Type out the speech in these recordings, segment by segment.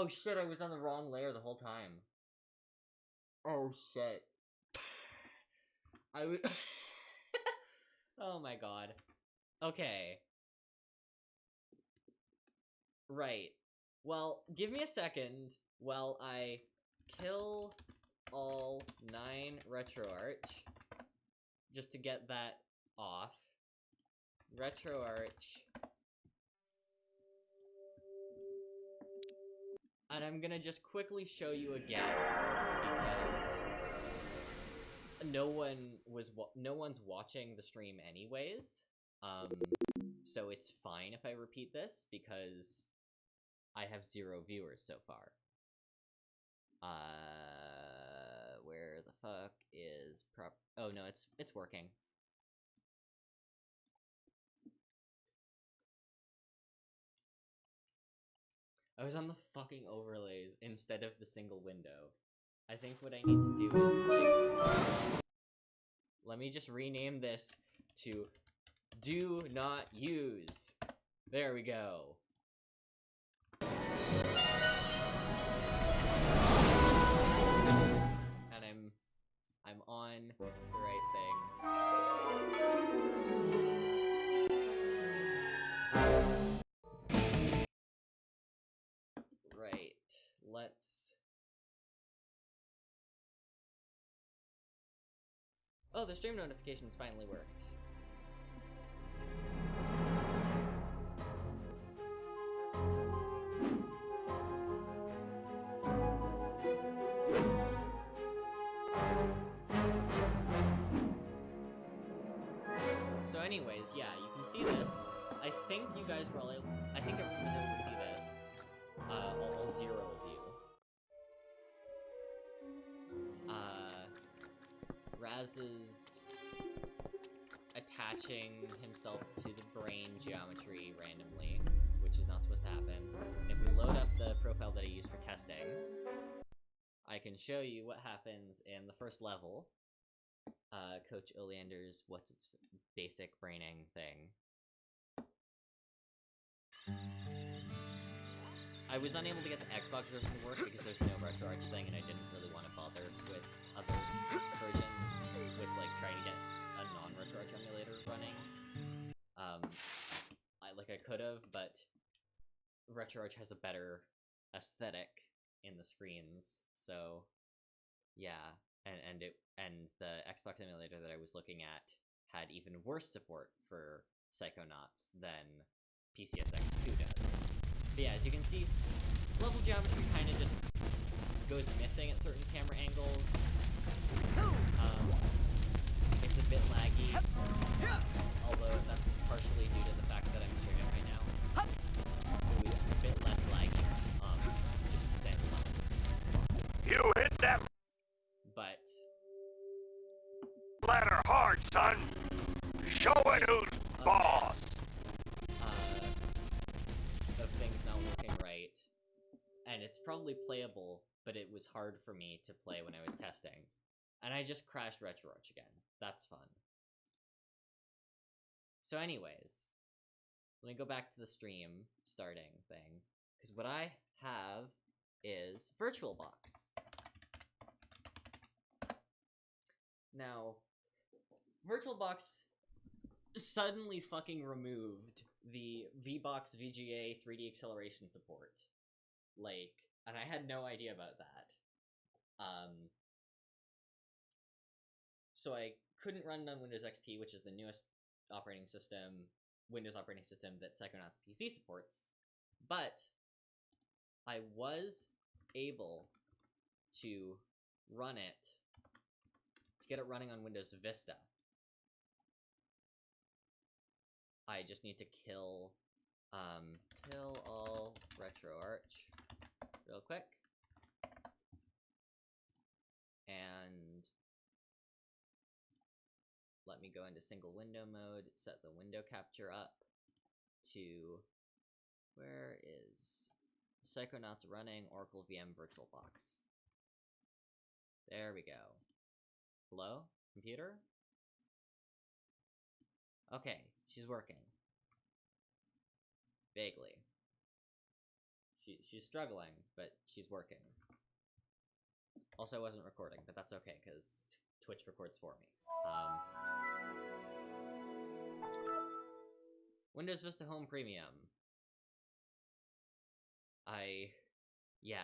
Oh shit, I was on the wrong layer the whole time. Oh shit. I oh my god. Okay. Right. Well, give me a second while I kill all nine RetroArch just to get that off. RetroArch. And I'm gonna just quickly show you again because no one was no one's watching the stream anyways. Um, so it's fine if I repeat this because I have zero viewers so far. Uh, where the fuck is prop? Oh no, it's it's working. I was on the fucking overlays instead of the single window. I think what I need to do is like let me just rename this to do not use. There we go. And I'm I'm on the right thing. Let's Oh, the stream notifications finally worked. So anyways, yeah, you can see this. I think you guys were all able, I think everyone was able to see this. Uh, all zero Raz's attaching himself to the brain geometry randomly, which is not supposed to happen. And if we load up the profile that I used for testing, I can show you what happens in the first level. Uh, Coach Oleander's what's its basic braining thing. I was unable to get the Xbox version to work because there's no RetroArch thing, and I didn't really want to bother with other with like trying to get a non-RetroArch emulator running. Um, I like I could have, but RetroArch has a better aesthetic in the screens, so yeah, and and it and the Xbox emulator that I was looking at had even worse support for Psychonauts than PCSX2 does. But yeah, as you can see, level geometry kind of just goes missing at certain camera angles. Um, bit laggy, although that's partially due to the fact that I'm streaming right now. It was a bit less laggy, um, just standalone. You hit that But ladder hard, son. Show it who's boss. uh, of things not working right. And it's probably playable, but it was hard for me to play when I was testing. And I just crashed RetroArch again. That's fun. So anyways, let me go back to the stream starting thing. Because what I have is VirtualBox. Now, VirtualBox suddenly fucking removed the VBox VGA 3D acceleration support. Like, and I had no idea about that. Um, so I couldn't run it on Windows XP, which is the newest operating system, Windows operating system that Psychonauts PC supports. But I was able to run it to get it running on Windows Vista. I just need to kill um kill all RetroArch real quick. And me go into single window mode, set the window capture up to where is Psychonauts running Oracle VM VirtualBox. There we go. Hello, computer? Okay, she's working. Vaguely. She she's struggling, but she's working. Also, I wasn't recording, but that's okay because Twitch records for me. Um, Windows Vista Home Premium. I, yeah.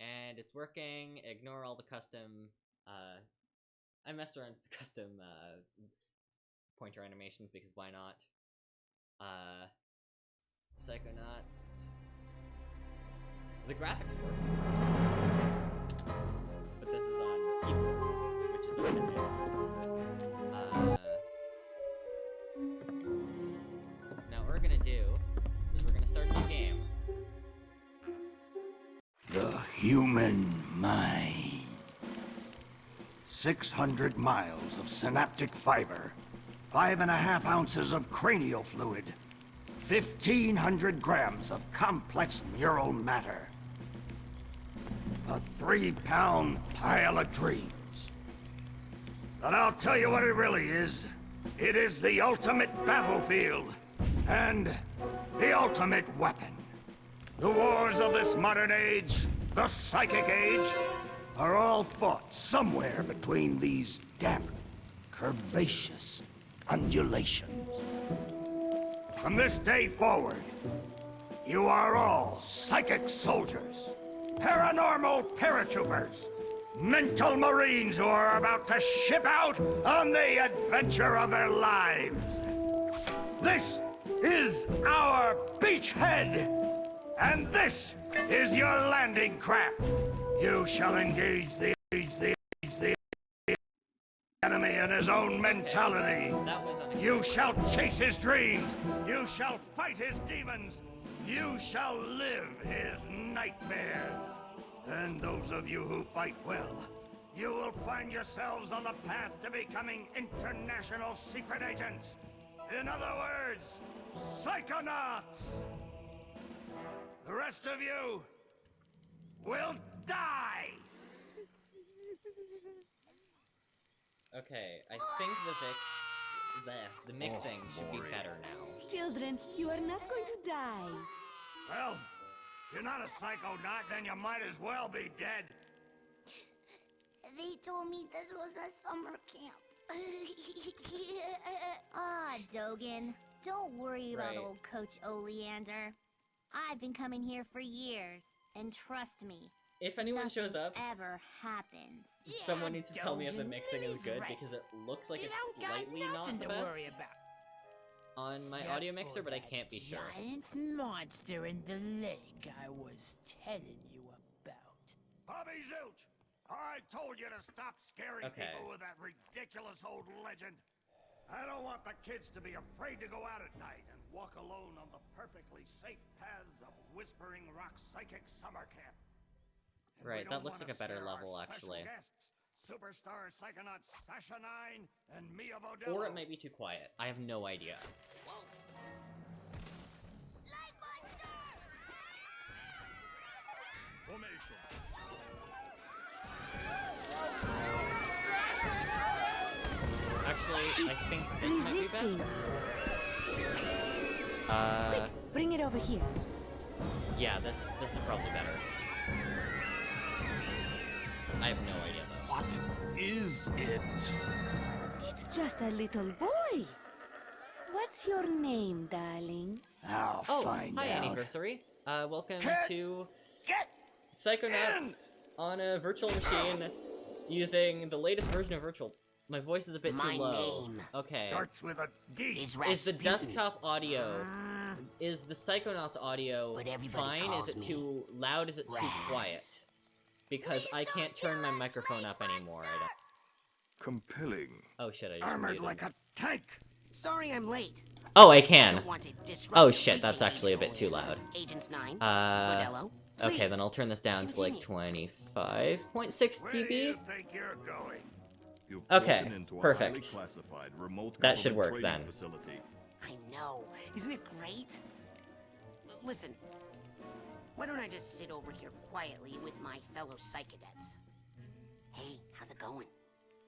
And it's working. Ignore all the custom. Uh, I messed around with the custom uh, pointer animations because why not? Uh, Psychonauts. The graphics work. Uh, now we're gonna do is we're gonna start game. The human mind. 600 miles of synaptic fiber, five and a half ounces of cranial fluid, 1,500 grams of complex neural matter, a three-pound pile of dreams. But I'll tell you what it really is. It is the ultimate battlefield, and the ultimate weapon. The wars of this modern age, the psychic age, are all fought somewhere between these damp, curvaceous undulations. From this day forward, you are all psychic soldiers, paranormal paratroopers, mental marines who are about to ship out on the adventure of their lives. This is our beachhead! And this is your landing craft. You shall engage the the the enemy in his own mentality. You shall chase his dreams. You shall fight his demons. You shall live his nightmares. And those of you who fight well, you will find yourselves on the path to becoming international secret agents. In other words, psychonauts. The rest of you will die! Okay, I think the vic the the mixing oh, should be better now. Children, you are not going to die. Well, if you're not a psychonaut, then you might as well be dead. They told me this was a summer camp. Ah, Dogen. Don't worry about old Coach Oleander. I've been coming here for years, and trust me, If anyone nothing shows up, ever happens. someone needs to tell me if the mixing is good right. because it looks like you it's don't got slightly not nothing the to best worry about. On my Except audio mixer, but I can't be sure. Giant monster in the lake I was telling you about. Bobby Zilch, I told you to stop scaring Okay. people with that ridiculous old legend. I don't want the kids to be afraid to go out at night and walk alone on the perfectly safe paths of Whispering Rock Psychic Summer Camp. And Right, that looks like a better level, actually. Guests, Superstar Psychonaut Sasha Nein and Milla Vodello. Or it might be too quiet. I have no idea. Light monster! Formation. Actually, I think this might be best. Uh, Quick, bring it over here. yeah, this this is probably better. I have no idea though. What is it? It's just a little boy. What's your name, darling? I'll Oh, find hi out. anniversary. Uh, welcome Kid! to Get Psychonauts on a virtual machine using the latest version of virtual. My voice is a bit My too low. name Okay. starts with a D. is Is the desktop audio is the Psychonauts audio fine? Is it me too loud? Is it too quiet? Raz. Because I can't turn my microphone up anymore. I don't. Compelling. Oh shit! I just Armored muted. like a tank. Sorry I'm late. Oh, I I can. don't want to disrupt Oh shit! That's actually a bit too loud. Agents 9, Uh. Vodello, Okay, then I'll turn this down to like Continue. 25.6 Where do dB. you think you're going? You've Okay, into perfect. highly classified remote That should work trading then. Facility. I know. Isn't it great? L- Listen. Why don't I just sit over here quietly with my fellow psycadets? Hey, how's it going?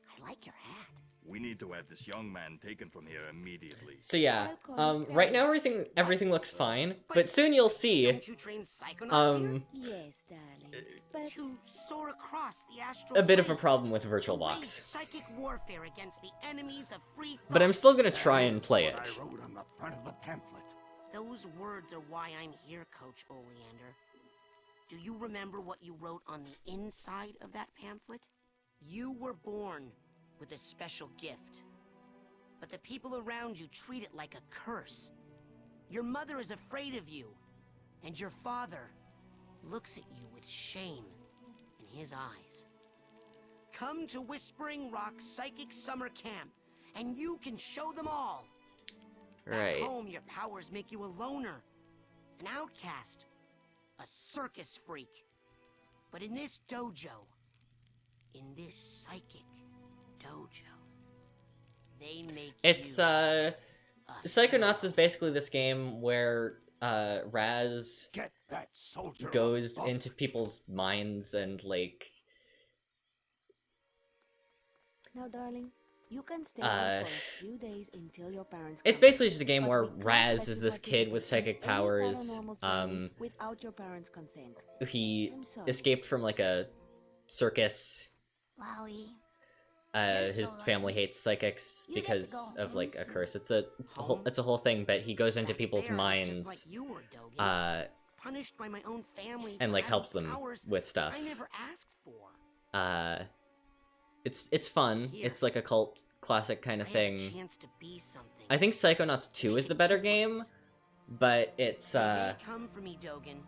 I like your hat. We need to have this young man taken from here immediately. So yeah, um, right now everything everything looks fine, but soon you'll see. Don't you train Um, Yes, darling. But? To soar across the astral a bit of a problem with Virtual Box. psychic warfare against the enemies of free but I'm still gonna try and That's play what it. Those words are why I'm here, Coach Oleander. Do you remember what you wrote on the inside of that pamphlet? You were born with a special gift. But the people around you treat it like a curse. Your mother is afraid of you. And your father looks at you with shame in his eyes. Come to Whispering Rock Psychic Summer Camp, and you can show them all. Back home, your powers make you a loner, an outcast, a circus freak. But in this dojo, in this psychic dojo, they make It's you uh, a Psychonauts is basically this game where uh Raz Get that soldier. goes book. into people's minds and like now, darling, you can stay Uh, for a few days until your parents. it's basically just a game where Raz is this kid with psychic powers. Um, without your parents' consent. he escaped from like a circus. Wowie. Uh, his so family hates psychics You because of like a curse. It's a it's a whole it's a whole thing. But he goes into Back people's there, I was minds. like were, uh, punished by my own family and like helps them with stuff. I never asked for. Uh, it's it's fun. Here. It's like a cult classic kind of I thing. Chance to be something. I think Psychonauts 2 is the better game, but it's uh come for me, Dogen.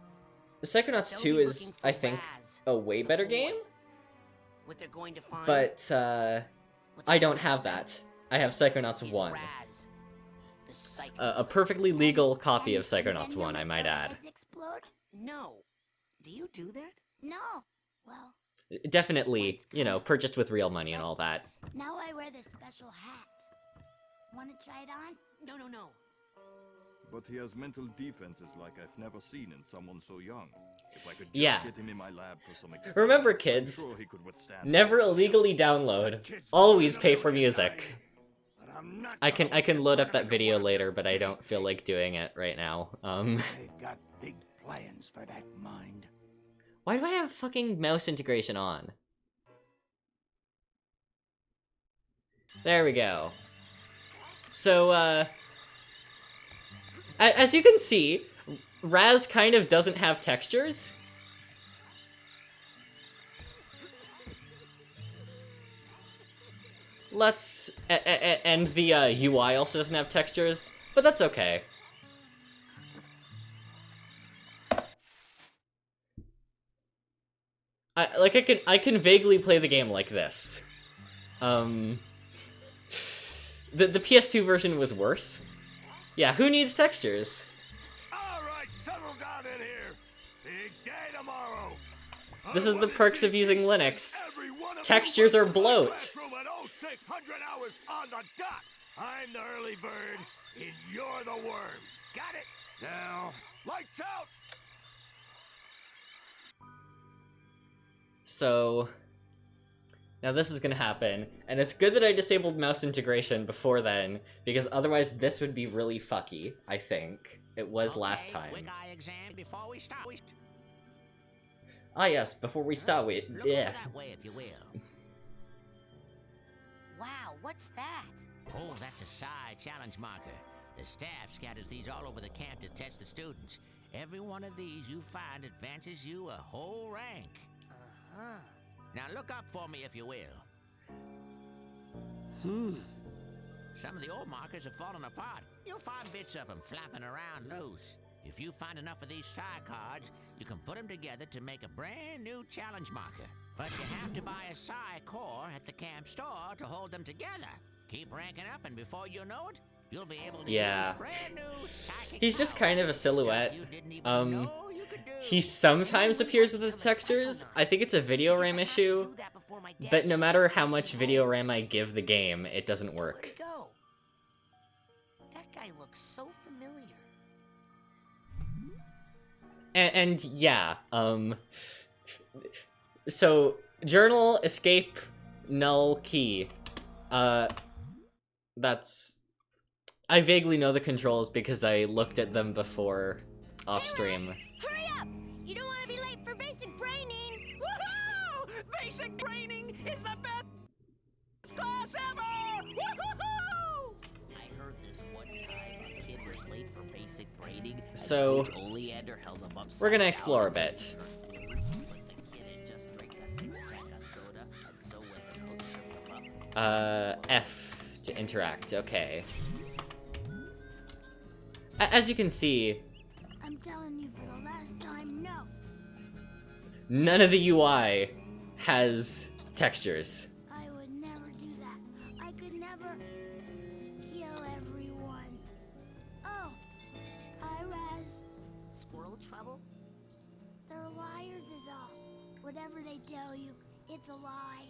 Psychonauts They'll 2 is I think Raz, a way better boy. game, What they're going to find. but uh I don't have that. I have Psychonauts is 1. Raz, the psycho A, a perfectly legal copy of And- and Psychonauts 1, I might add. Explode? No. Do you do that? No. Well, Definitely, you know, purchased with real money and all that. now I wear this special hat. Want to try it on? No, no, no. But he has mental defenses like I've never seen in someone so young. If I could just Yeah. get him in my lab for some Remember, experiments, I'm kids, sure he could withstand Never illegally download. Always pay for music. I'm not I can I can load up that video later, but I don't feel like doing it right now. Um They've got big plans for that mind. Why do I have fucking mouse integration on? There we go. So, uh... As you can see, Raz kind of doesn't have textures. Let's... and the uh, UI also doesn't have textures, but that's okay. I like I can I can vaguely play the game like this. Um The the PS2 version was worse. Yeah, who needs textures? All right, settle down in here. Big day tomorrow. This is the perks of using Linux. and every one of Textures are bloat. classroom at 0600 hours on the dot. I'm the early bird, and you're the worms. Got it? Now, lights out. So now this is gonna happen, and it's good that I disabled mouse integration before then, because otherwise this would be really fucky, I think. It was last time. Quick eye exam before we start. We- Ah yes, before we start with Look yeah. that way if you will. Wow, what's that? Oh, that's a psi challenge marker. The staff scatters these all over the camp to test the students. Every one of these you find advances you a whole rank. Huh. Now look up for me if you will. Hmm. Some of the old markers have fallen apart. You'll find bits of them flapping around loose. If you find enough of these psi cards, you can put them together to make a brand new challenge marker. But you have to buy a psi core at the camp store to hold them together. Keep ranking up, and before you know it, you'll be able to Yeah. use brand new psychic He's just kind of a silhouette. you didn't even Um, know you could do. He sometimes appears with his textures. I think it's a video RAM issue, but no matter how much video RAM I give the game, it doesn't work. That guy looks so familiar. And, and yeah, um, so journal escape null key. Uh, that's. I vaguely know the controls because I looked at them before off stream. Basic braining is the best class ever! Woohoo! I heard this one time a kid was late for basic braining. So, Oleander held him upside we're gonna explore a bit. But the kid had just drank a six-pack of soda, and so when the coach shook him up, Uh, F to interact. Okay. A- As you can see, I'm telling you for the last time, no. none of the UI has textures. I would never do that. I could never kill everyone. Oh, hi, Raz. Squirrel trouble? They're liars is all. Whatever they tell you, it's a lie.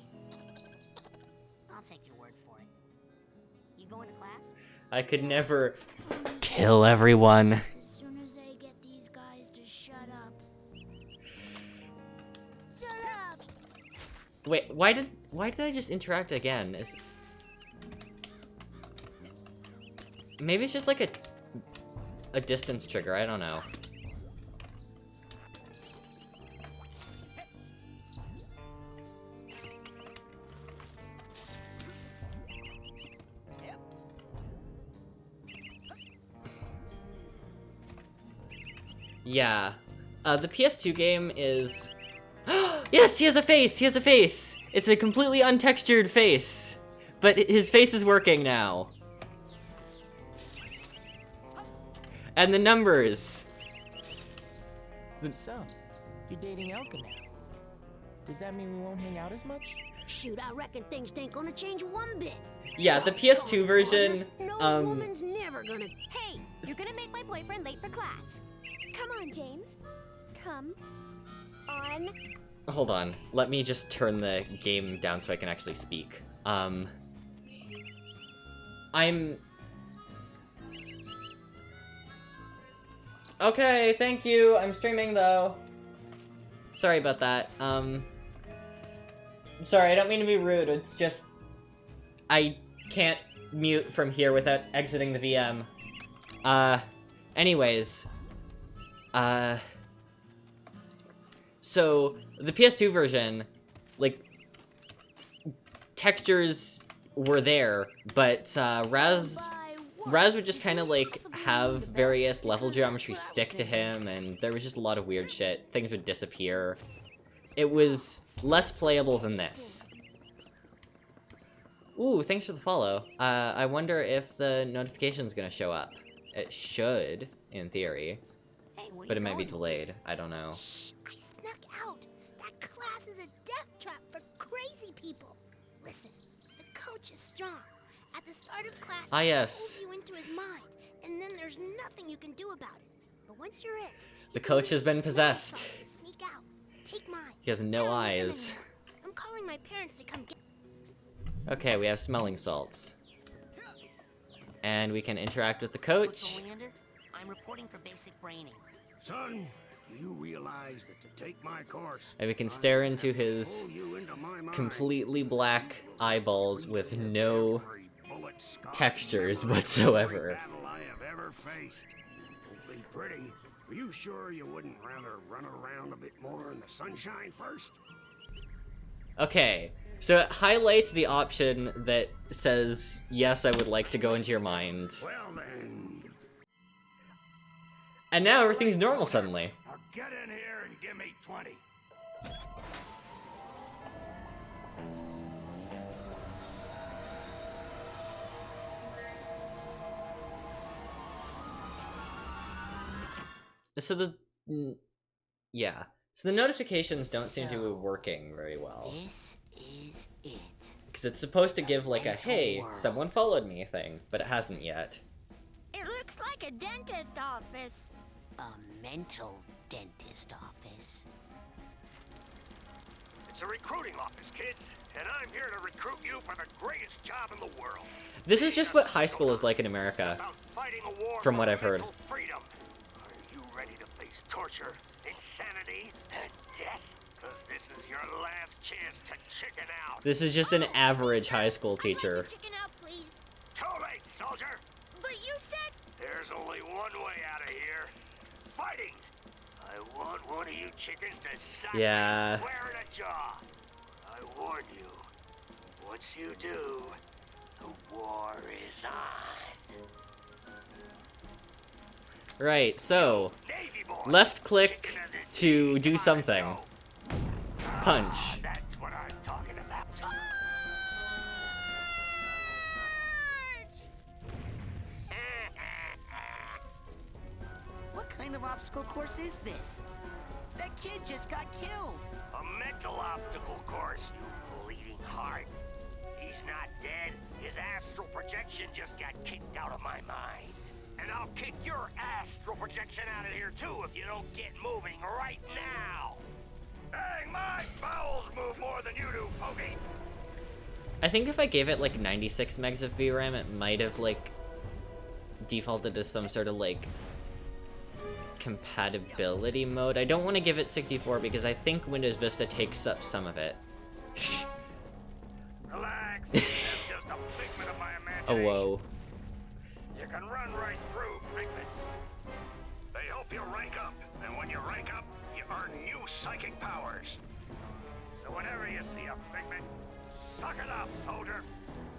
I'll take your word for it. You going to class? I could never kill everyone. Wait, why did why did I just interact again? Is maybe it's just like a a distance trigger. I don't know. Yeah. Uh, the PS2 game is... yes, he has a face! He has a face! It's a completely untextured face. But his face is working now. And the numbers. So, you're dating Elka now. Does that mean we won't hang out as much? Shoot, I reckon things ain't gonna change one bit. Yeah, the PS2 version, No um, woman's never gonna. Hey, you're gonna make my boyfriend late for class. Come on, James. Come on. Hold on. Let me just turn the game down so I can actually speak. Um... I'm... Okay, thank you. I'm streaming, though. Sorry about that. Um... Sorry, I don't mean to be rude. It's just... I can't mute from here without exiting the VM. Uh... Anyways... Uh... So, the PS2 version, like, textures were there, but uh, Raz, Raz would just kind of, like, have various level geometry stick to him, and there was just a lot of weird shit. Things would disappear. It was less playable than this. Ooh, thanks for the follow. Uh, I wonder if the notification's gonna show up. It should, in theory, but it might be delayed. I don't know. Trap for crazy people. Listen, the coach is strong. At the start of class, Ah, he yes. pulls you into his mind, and then there's nothing you can do about it. But once you're in, The he coach has been possessed. sneak out. Take mine. He has no don't need them eyes. I'm calling my parents to come get. Okay, we have smelling salts. And we can interact with the Coach coach. Oleander, I'm reporting for basic braining. Son, do you realize that to take my course, And we can stare into his completely black eyeballs with no every bullet scarred textures whatsoever. every battle I have ever faced. Be pretty. Are you sure you wouldn't rather run around a bit more in the sunshine first? Okay, so it highlights the option that says, yes, I would like to go into your mind. And now everything's normal suddenly. Now get in here and give me 20. So the... Yeah. So the notifications don't seem to be working very well. This is it. Because it's supposed to give like a, hey, world. someone followed me thing, but it hasn't yet. It looks like a dentist office. A mental dentist office. It's a recruiting office, kids, and I'm here to recruit you for the greatest job in the world. This is just what high school is like in America. Fighting a war From what I've heard. Freedom. Are you ready to face torture, insanity, and death? Cause this is your last chance to chicken out. This is just an oh, average high school teacher. Like to chicken out, please. Too late, soldier. But you said There's only one way out of here. Fighting. Want one of you chickens to sock Yeah. square in the jaw. I warn you. Once you do, the war is on. Right, so, left click chicken of this to do something. Punch. Kind of obstacle course is this? That kid just got killed. A mental obstacle course, you bleeding heart. He's not dead. His astral projection just got kicked out of my mind. And I'll kick your astral projection out of here too if you don't get moving right now. Dang, my bowels move more than you do, Pokey. I think if I gave it like 96 megs of VRAM, it might have like defaulted to some sort of like compatibility mode. I don't want to give it 64 because I think Windows Vista takes up some of it. Relax. That's just a figment of my oh, imagination. oh whoa. You can run right through figments. They help you rank up, and when you rank up, you earn new psychic powers. So whenever you see a figment, suck it up, soldier.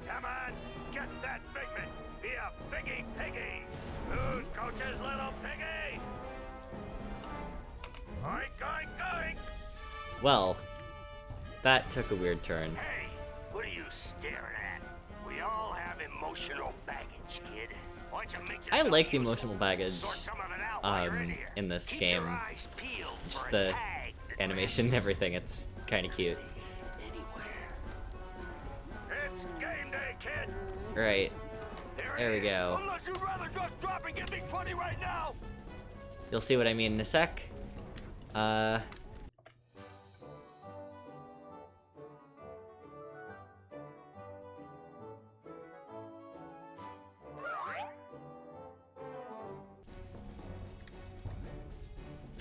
Come on, get that figment. Be a piggy piggy. Who's coach's little piggy? Well, that took a weird turn. Hey, what are you staring at? We all have emotional baggage, kid. Why don't you make I like the emotional baggage Sort some of it out while you're in um, in this Keep game. your eyes peeled Just the tag animation and everything, it's kind of cute. Anywhere. It's game day, kid. Right, There, There we go. Unless you'd rather just drop and give me 20 right now. you'll see what I mean in a sec. Uh...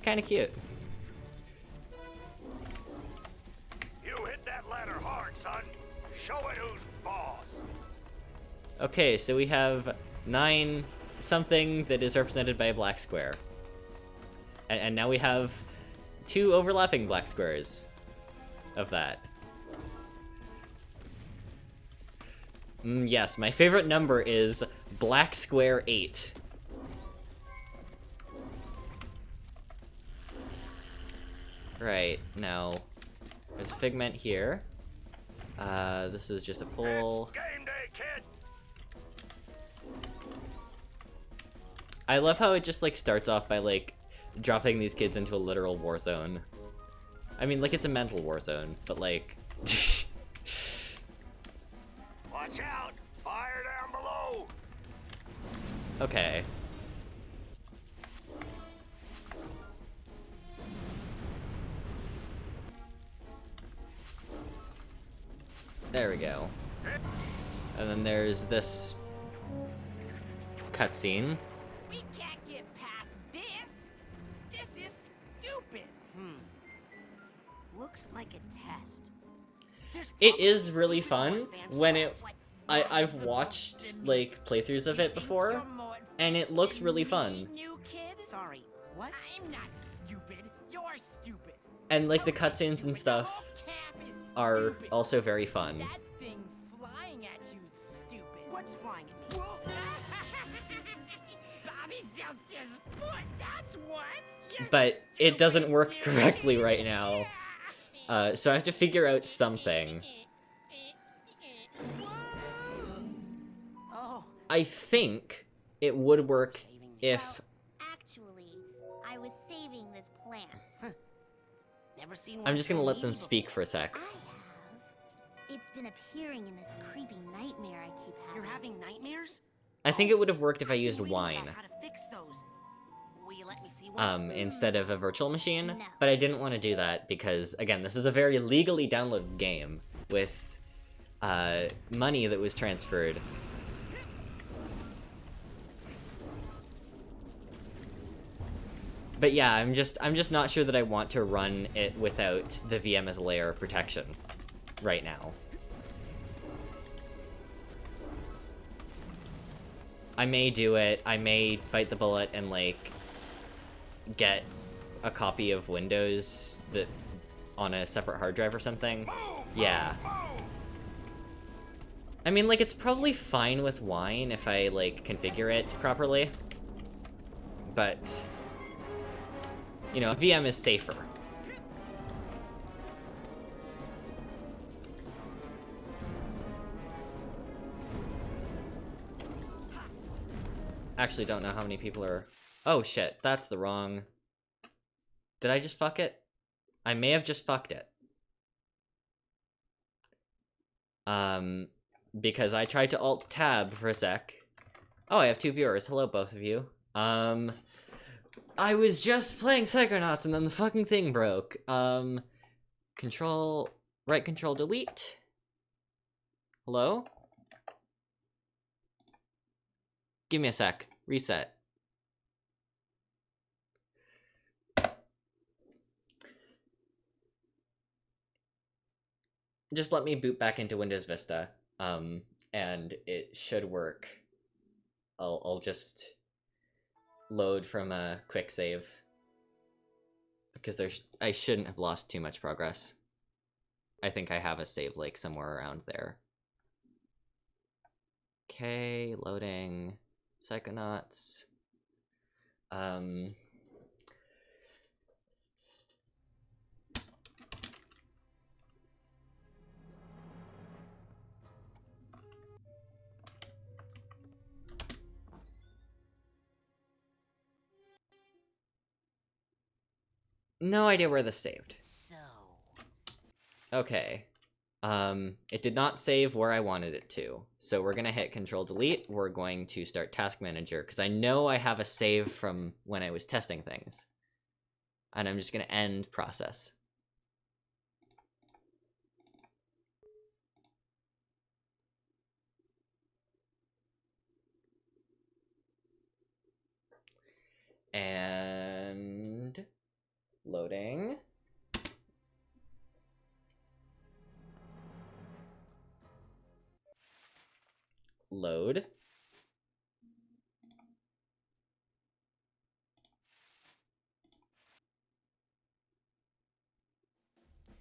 kind of cute. You hit that ladder hard, son. Show it who's boss. Okay, so we have nine something that is represented by a black square. And, and now we have two overlapping black squares of that. Mm, yes, my favorite number is black square 8. Right, now, there's a figment here. Uh, this is just a pole. Game day, kid. I love how it just like starts off by like dropping these kids into a literal war zone. I mean, like it's a mental war zone, but like Watch out. Fire down below. okay. There we go. And then there's this cutscene. We can't get past this. This is stupid. Hmm. Looks like a test. There's It probably is really fun when it. I I've watched like playthroughs of it before, and it looks really fun. New kid? Sorry, what? I'm not stupid. You're stupid. And like the cutscenes and stuff Cap is are stupid. also very fun. That thing flying at you stupid. What's flying at me? Bobby jumped foot. That's what. But it doesn't work correctly right now. Uh, so I have to figure out something. Oh, I think it would work if I'm just gonna let them speak for a sec. I have. It's been appearing in this creepy nightmare I keep having. You're having nightmares? I think it would have worked if I I've been used reading wine. How to fix those? Will you let me see one? um, instead of a virtual machine, No. but I didn't want to do that because, again, this is a very legally downloaded game with uh, money that was transferred. But yeah, I'm just I'm just not sure that I want to run it without the VM as a layer of protection right now. I may do it. I may bite the bullet and like get a copy of Windows that on a separate hard drive or something. Yeah. I mean, like, it's probably fine with wine if I, like, configure it properly. But, you know, VM is safer. Actually, don't know how many people are... Oh, shit. That's the wrong... Did I just fuck it? I may have just fucked it. Um, because I tried to alt-tab for a sec. Oh, I have two viewers. Hello, both of you. Um, I was just playing Psychonauts and then the fucking thing broke. Um, control, right control delete. Hello? Give me a sec. Reset. Just let me boot back into Windows Vista, um, and it should work. I'll, I'll just load from a quick save. Because there's, I shouldn't have lost too much progress. I think I have a save like somewhere around there. Okay, loading. Psychonauts. Um... No idea where this saved. So, Okay. Um, it did not save where I wanted it to. So we're gonna hit Control Delete. We're going to start Task Manager because I know I have a save from when I was testing things. And I'm just gonna end process. And loading. Load.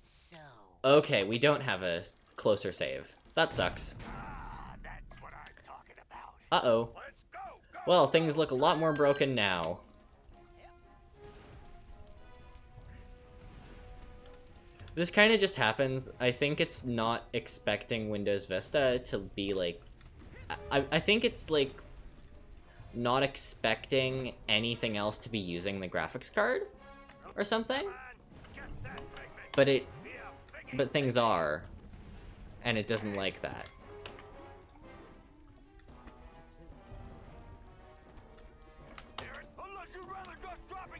so. Okay, we don't have a closer save. That sucks. Ah, that's what I'm talking about. Uh-oh. Let's go, go! Well, things look a lot more broken now. This kind of just happens. I think it's not expecting Windows Vista to be like... I, I think it's like not expecting anything else to be using the graphics card or something. But it, but things are, and it doesn't like that.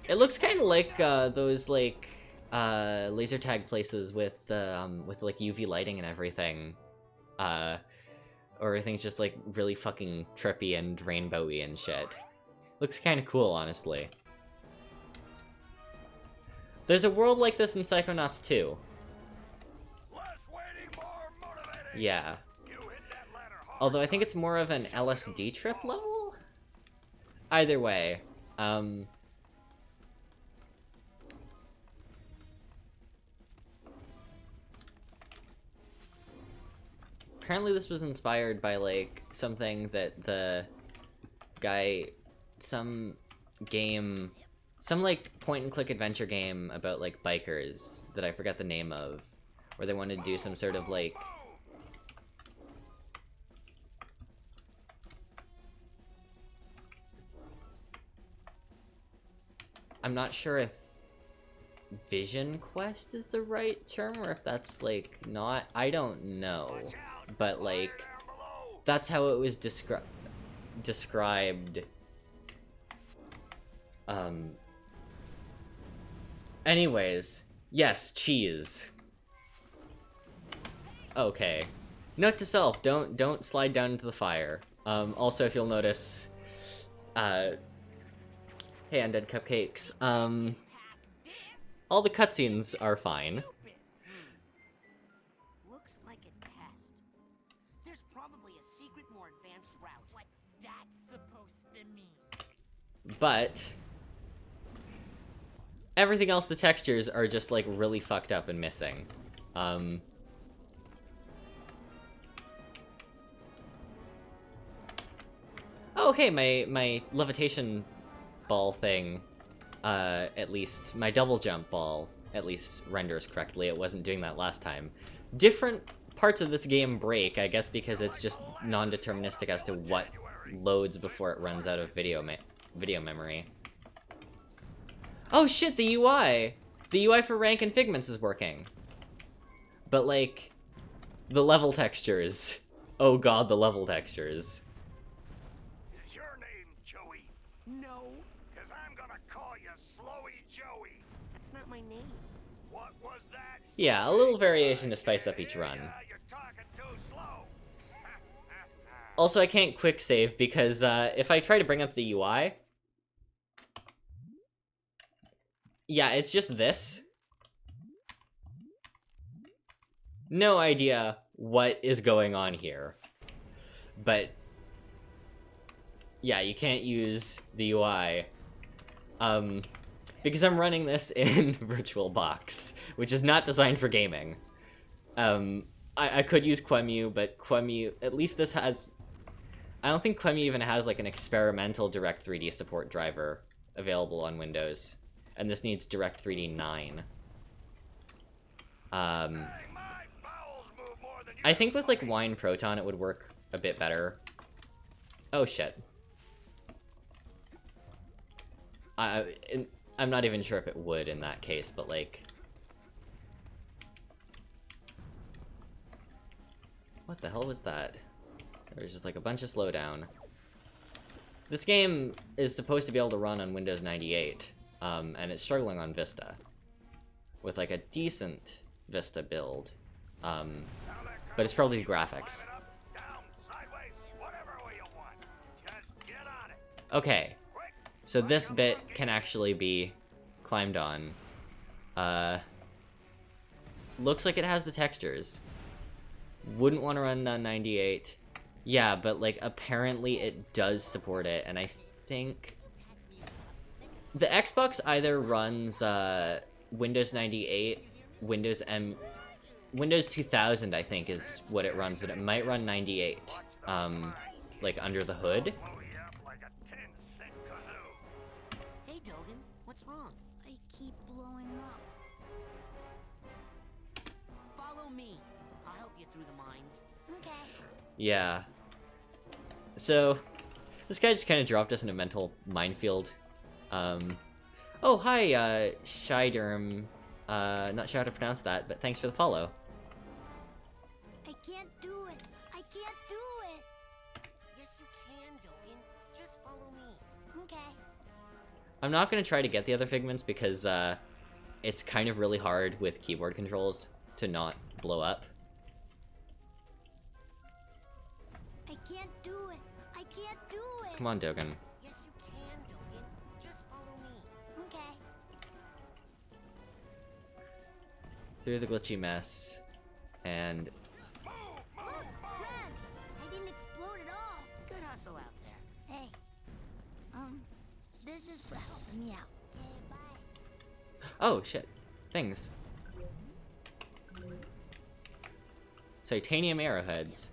It looks kind of like uh, those like uh, laser tag places with the um, with like UV lighting and everything, uh, or everything's just like really fucking trippy and rainbowy and shit. Looks kind of cool, honestly. There's a world like this in Psychonauts 2. less waiting, more motivating. Yeah. Although I think it's more of an LSD trip level? Either way, um... Apparently this was inspired by, like, something that the guy... Some game... Some, like, point-and-click adventure game about, like, bikers that I forgot the name of. Where they wanted to do some sort of, like... I'm not sure if Vision Quest is the right term or if that's like not. I don't know. But like that's how it was descri- described. Um Anyways, yes, cheese. Okay. Note to self, don't don't slide down into the fire. Um also if you'll notice uh Hey, Undead Cupcakes. Um, all the cutscenes are fine. But everything else the textures are just like really fucked up and missing. Um oh hey my my levitation ball thing uh at least my double jump ball at least renders correctly. It wasn't doing that last time. Different parts of this game break i guess because it's just non-deterministic as to what loads before it runs out of video video memory. Oh shit, the UI! The UI for rank and figments is working. But like, the level textures. Oh god, the level textures. Is your name Joey? No, Cause I'm gonna call you Slowy Joey. that's not my name. What was that? Yeah, a little variation to spice up each run. Yeah, you're talking too slow. Also, I can't quick save because uh, if I try to bring up the UI... Yeah, it's just this. No idea what is going on here. But... Yeah, you can't use the UI. Um, because I'm running this in VirtualBox, which is not designed for gaming. Um, I, I could use QEMU, but QEMU, at least this has... I don't think QEMU even has like an experimental Direct 3D support driver available on Windows. And this needs Direct 3D 9. Um, I think with like Wine Proton it would work a bit better. Oh shit. I, I'm not even sure if it would in that case, but like... What the hell was that? There was just like a bunch of slowdown. This game is supposed to be able to run on Windows 98, um, and it's struggling on Vista. With like a decent Vista build. Um, but it's probably the graphics. Okay, so this bit can actually be climbed on. Uh, looks like it has the textures. Wouldn't want to run on 98. Yeah, but like apparently it does support it, and I think the Xbox either runs uh, Windows 98, Windows M, Windows 2000 I think is what it runs, but it might run 98, um, like under the hood. Blow you up like a tin cent kazoo. Hey, Dogen, what's wrong? I keep blowing up. Follow me. I'll help you through the mines. Okay. Yeah. So, this guy just kind of dropped us in a mental minefield. Um, oh, hi, uh, Shyderm. Uh, not sure how to pronounce that, but thanks for the follow. I can't do it. I can't do it. Yes, you can, Dogen. Just follow me. Okay. I'm not going to try to get the other figments because, uh, it's kind of really hard with keyboard controls to not blow up. I can't do it. I can't do it. Come on, Dogen. Through the glitchy mess. And, I didn't explode at all. Good hustle out there. Hey. Um, this is for helping me out. Okay, bye. oh, shit. Things. Psitanium arrowheads.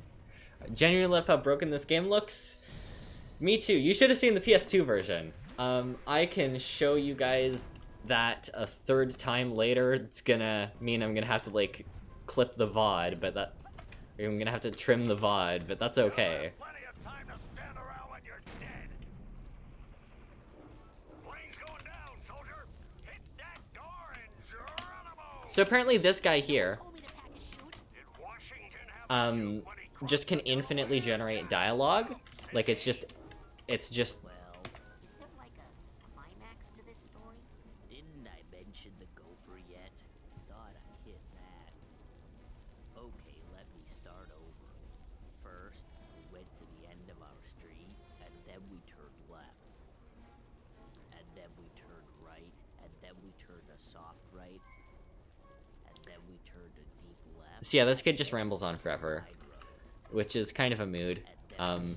Genuinely love how broken this game looks. Me too. You should have seen the PS2 version. Um, I can show you guys that a third time later. It's gonna mean I'm gonna have to like clip the VOD, but that I'm gonna have to trim the VOD, but that's okay. Plenty of time to stand around when you're dead. Plane's going down, soldier. Hit that door and Geronimo. So apparently this guy here, Told me to pack a chute. Did Washington have um, just can infinitely generate dialogue. Like it's just, it's just So yeah, this kid just rambles on forever, which is kind of a mood. Um.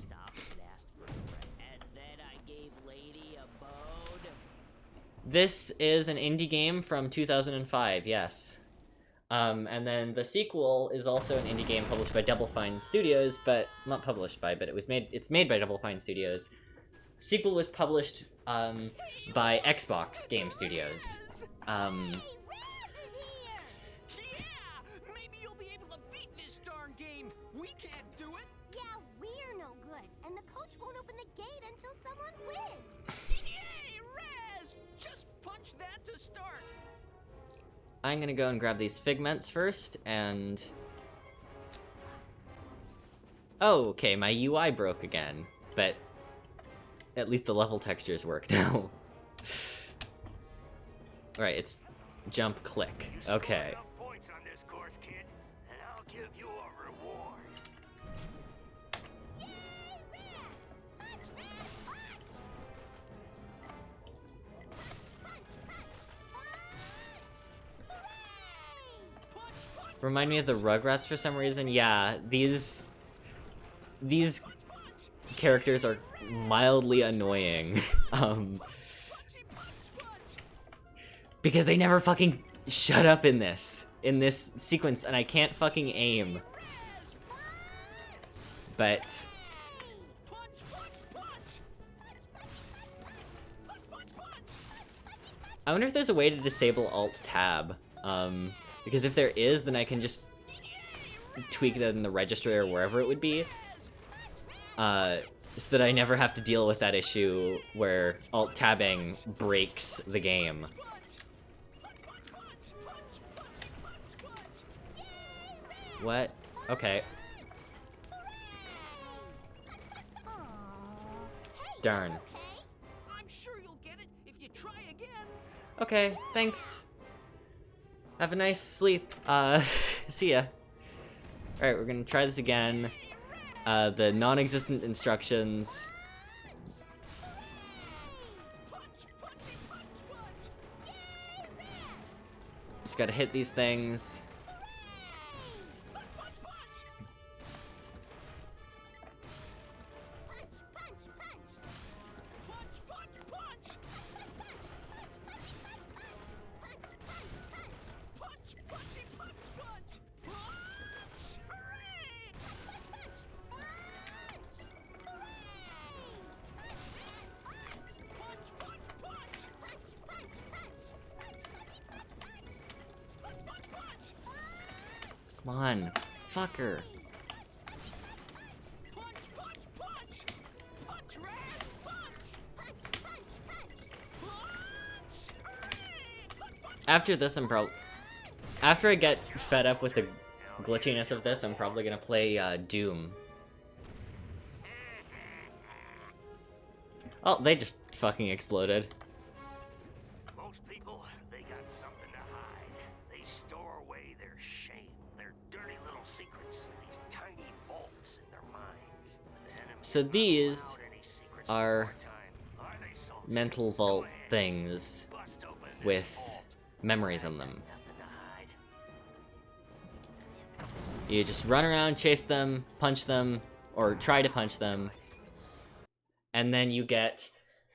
This is an indie game from 2005, yes. Um, and then the sequel is also an indie game published by Double Fine Studios, but not published by, but it was made. It's made by Double Fine Studios. S- sequel was published um, by Xbox Game Studios. Um, I'm gonna go and grab these figments first, and... Oh, okay, my UI broke again, but at least the level textures work now. Alright, it's jump click. Okay. Remind me of the Rugrats for some reason. Yeah, these... These characters are mildly annoying. um... Because they never fucking shut up in this. In this sequence, and I can't fucking aim. But... I wonder if there's a way to disable Alt-Tab. Um, because if there is, then I can just tweak that in the registry or wherever it would be. Uh, so that I never have to deal with that issue where Alt-Tabbing breaks the game. What? Okay. Darn. okay? I'm sure you'll get it if you try again. Okay, thanks. Have a nice sleep. Uh, see ya. Alright, we're gonna try this again. Uh, the non-existent instructions. Just gotta hit these things. After this, I'm probably... After I get fed up with the glitchiness of this, I'm probably gonna play uh, Doom. Oh, they just fucking exploded. Most people, they got something to hide. They store away their shame, their dirty little secrets, these tiny vaults in their minds. The So these allow any secrets are. Mental vault things Bust open this with. Memories in them. You just run around, chase them, punch them, or try to punch them, and then you get.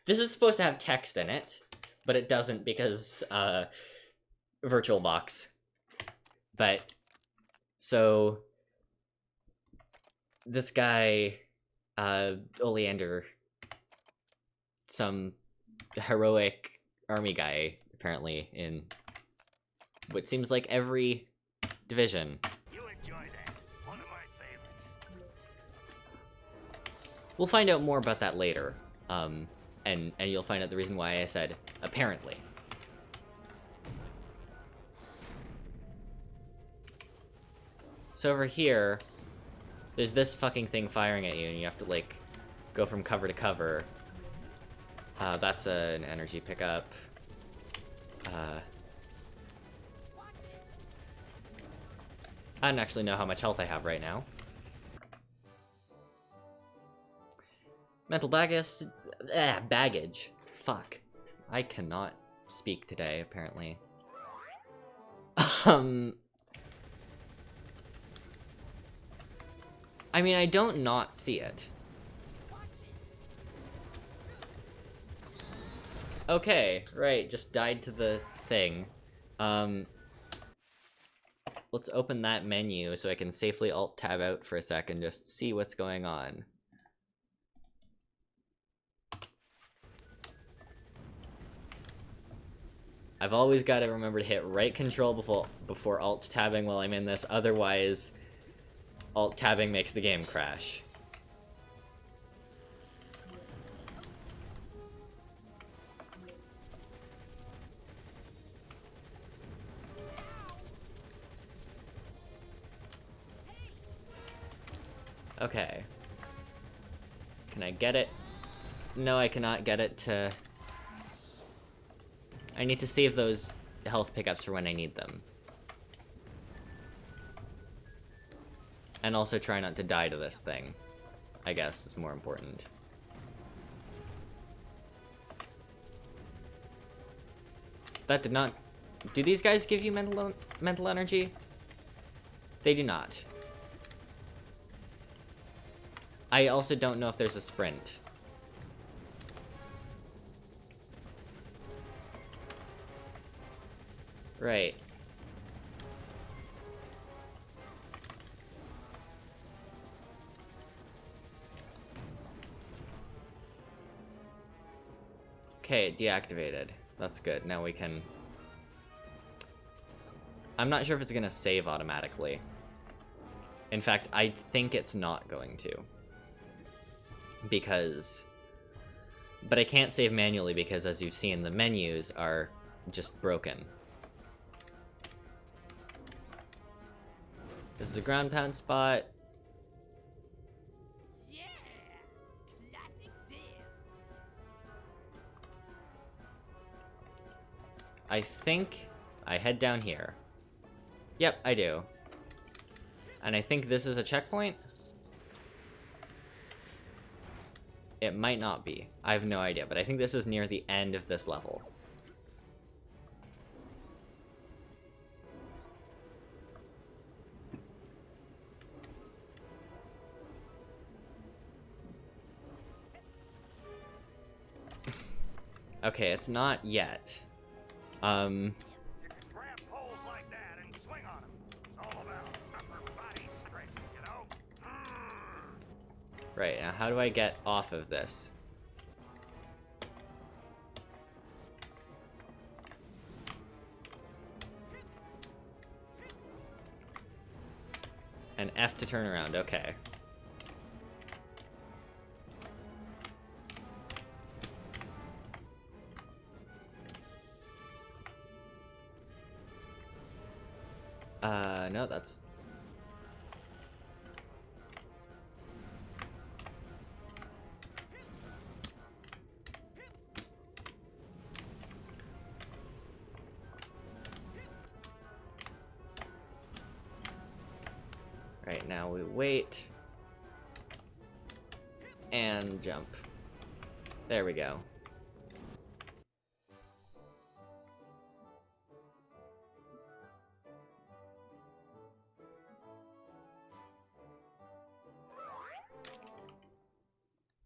This is supposed to have text in it, but it doesn't because uh, VirtualBox. But so this guy, uh, Oleander, some heroic army guy, apparently in what seems like every division. You enjoy that. One of my favorites. We'll find out more about that later. Um, and, and you'll find out the reason why I said apparently. So over here, there's this fucking thing firing at you, and you have to, like, go from cover to cover. Uh, that's a, an energy pickup. Uh, I don't actually know how much health I have right now. Mental baggage. Ah, baggage. Fuck. I cannot speak today, apparently. Um... I mean, I don't not see it. Okay, right, just died to the thing. Um... Let's open that menu so I can safely alt-tab out for a sec and just see what's going on. I've always got to remember to hit right control before before alt tabbing while I'm in this, otherwise alt tabbing makes the game crash. Okay. Can I get it? No, I cannot get it to... I need to save those health pickups for when I need them. And also try not to die to this thing. I guess is more important. That did not... Do these guys give you mental, mental energy? They do not. I also don't know if there's a sprint. Right. Okay, deactivated. That's good. Now we can... I'm not sure if it's gonna save automatically. In fact, I think it's not going to. Because... But I can't save manually because, as you've seen, the menus are just broken. This is a ground pound spot. Yeah! I think I head down here. Yep, I do. And I think this is a checkpoint? It might not be. I have no idea, but I think this is near the end of this level. okay, it's not yet. Um, right, now how do I get off of this? And F to turn around, okay. Uh, no, that's... jump. There we go.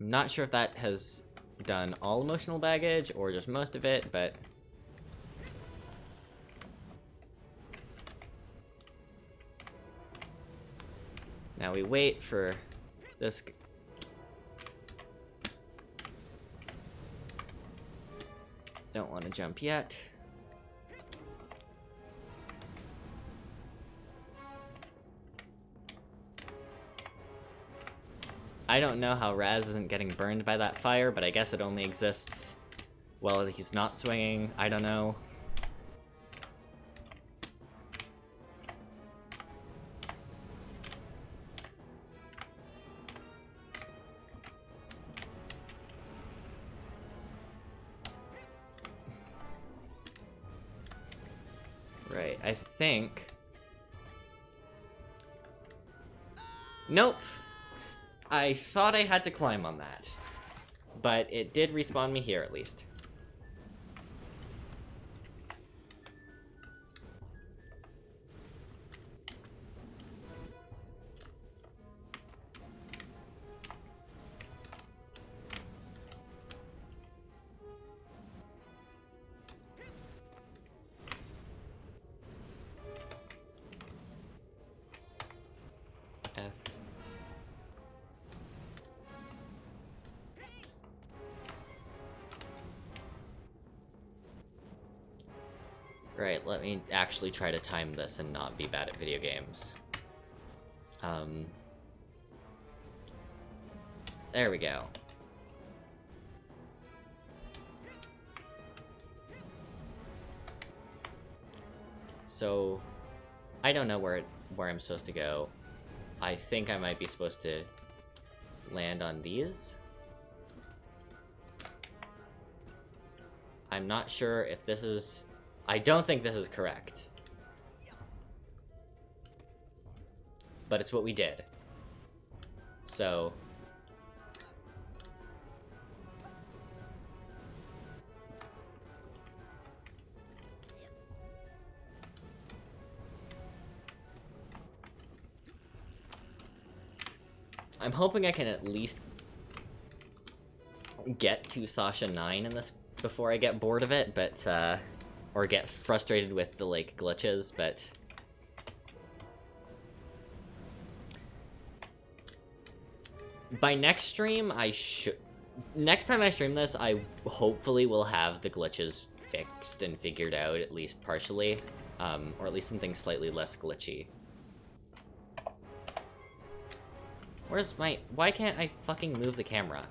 I'm not sure if that has done all emotional baggage or just most of it, but... Now we wait for this... Don't want to jump yet. I don't know how Raz isn't getting burned by that fire, but I guess it only exists while he's not swinging. I don't know. I thought I had to climb on that. But it did respawn me here, at least. Actually try to time this and not be bad at video games. Um... There we go. So, I don't know where where I'm supposed to go. I think I might be supposed to land on these. I'm not sure if this is... I don't think this is correct. But it's what we did. So... I'm hoping I can at least get to Sasha Nein in this before I get bored of it, but, uh, or get frustrated with the, like, glitches, but... By next stream, I should... Next time I stream this, I hopefully will have the glitches fixed and figured out, at least partially. Um, or at least something slightly less glitchy. Where's my... Why can't I fucking move the camera?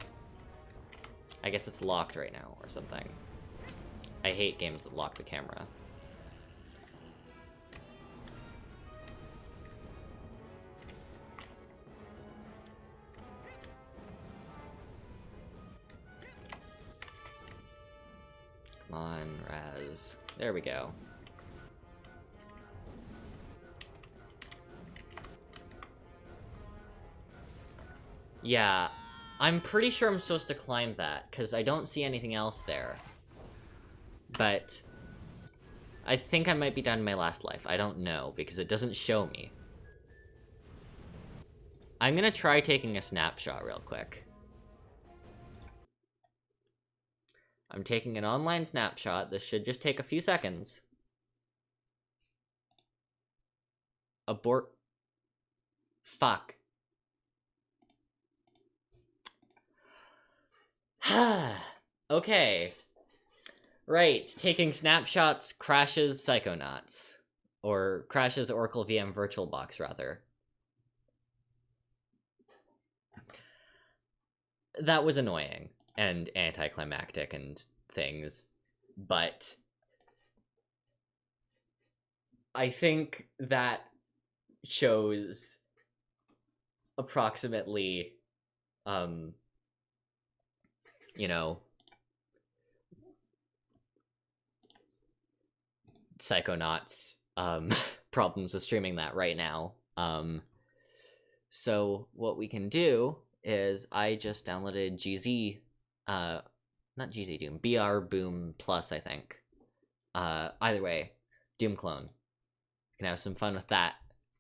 I guess it's locked right now, or something. I hate games that lock the camera. Come on, Raz. There we go. Yeah, I'm pretty sure I'm supposed to climb that, because I don't see anything else there. But... I think I might be done in my last life. I don't know, because it doesn't show me. I'm gonna try taking a snapshot real quick. I'm taking an online snapshot. This should just take a few seconds. Abort. Fuck. okay. Right, taking snapshots crashes Psychonauts. Or crashes Oracle VM VirtualBox, rather. That was annoying and anticlimactic and things, but I think that shows approximately um you know, Psychonauts um, problems with streaming that right now. Um, so what we can do is I just downloaded GZ, uh, not GZ Doom, PrBoom Plus, I think. Uh, either way, Doom clone. Can have some fun with that.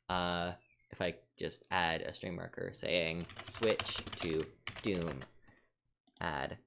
Uh, if I just add a stream marker saying switch to Doom add